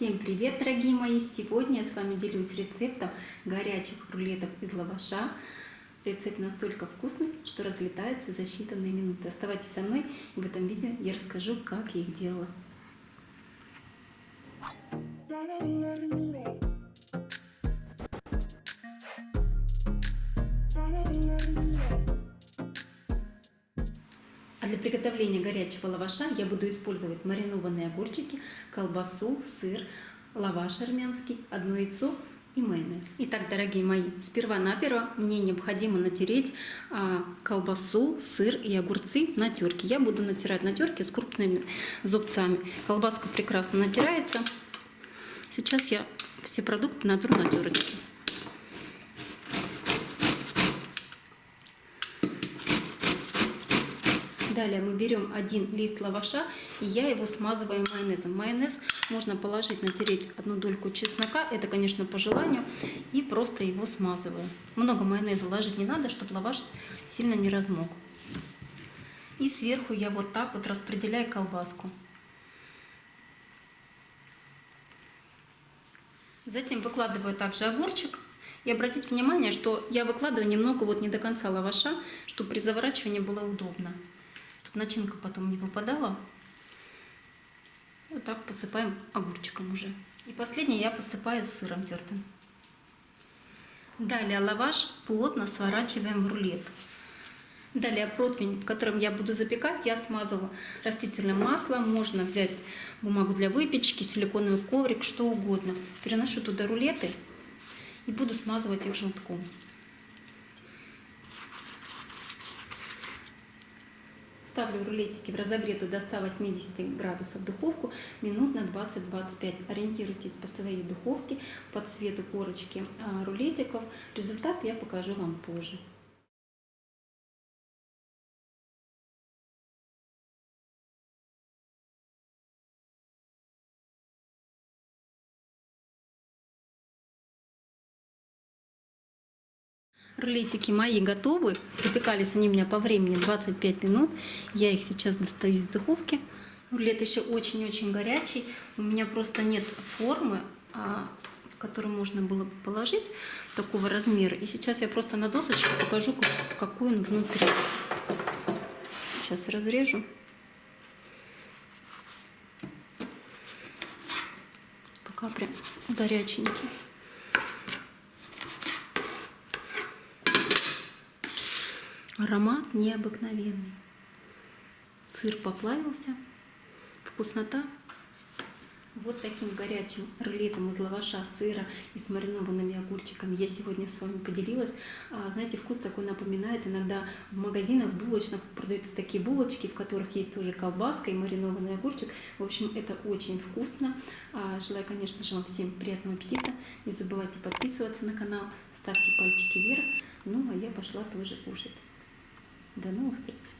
Всем привет, дорогие мои! Сегодня я с вами делюсь рецептом горячих рулетов из лаваша. Рецепт настолько вкусный, что разлетается за считанные минуты. Оставайтесь со мной, и в этом видео я расскажу, как я их делала. Для приготовления горячего лаваша я буду использовать маринованные огурчики, колбасу, сыр, лаваш армянский, одно яйцо и майонез. Итак, дорогие мои, сперва-наперво мне необходимо натереть а, колбасу, сыр и огурцы на терке. Я буду натирать на терке с крупными зубцами. Колбаска прекрасно натирается. Сейчас я все продукты натру на терочке. Далее мы берем один лист лаваша, и я его смазываю майонезом. Майонез можно положить, натереть одну дольку чеснока, это, конечно, по желанию, и просто его смазываю. Много майонеза ложить не надо, чтобы лаваш сильно не размок. И сверху я вот так вот распределяю колбаску. Затем выкладываю также огурчик. И обратите внимание, что я выкладываю немного вот не до конца лаваша, чтобы при заворачивании было удобно начинка потом не выпадала. Вот так посыпаем огурчиком уже. И последнее я посыпаю сыром тертым. Далее лаваш плотно сворачиваем в рулет. Далее противень, в котором я буду запекать, я смазала растительным маслом. Можно взять бумагу для выпечки, силиконовый коврик, что угодно. Переношу туда рулеты и буду смазывать их желтком. Ставлю рулетики в разогретую до 180 градусов духовку минут на 20-25. Ориентируйтесь по своей духовке, по цвету корочки а, рулетиков. Результат я покажу вам позже. Рулетики мои готовы. Запекались они у меня по времени 25 минут. Я их сейчас достаю из духовки. Рулет еще очень-очень горячий. У меня просто нет формы, а, в которую можно было бы положить такого размера. И сейчас я просто на досочке покажу, какой он внутри. Сейчас разрежу. Пока прям горяченький. Аромат необыкновенный. Сыр поплавился. Вкуснота. Вот таким горячим рулетом из лаваша, сыра и с маринованными огурчиками я сегодня с вами поделилась. А, знаете, вкус такой напоминает. Иногда в магазинах булочных продаются такие булочки, в которых есть тоже колбаска и маринованный огурчик. В общем, это очень вкусно. А, желаю, конечно же, вам всем приятного аппетита. Не забывайте подписываться на канал, ставьте пальчики вверх. Ну, а я пошла тоже кушать. the north gate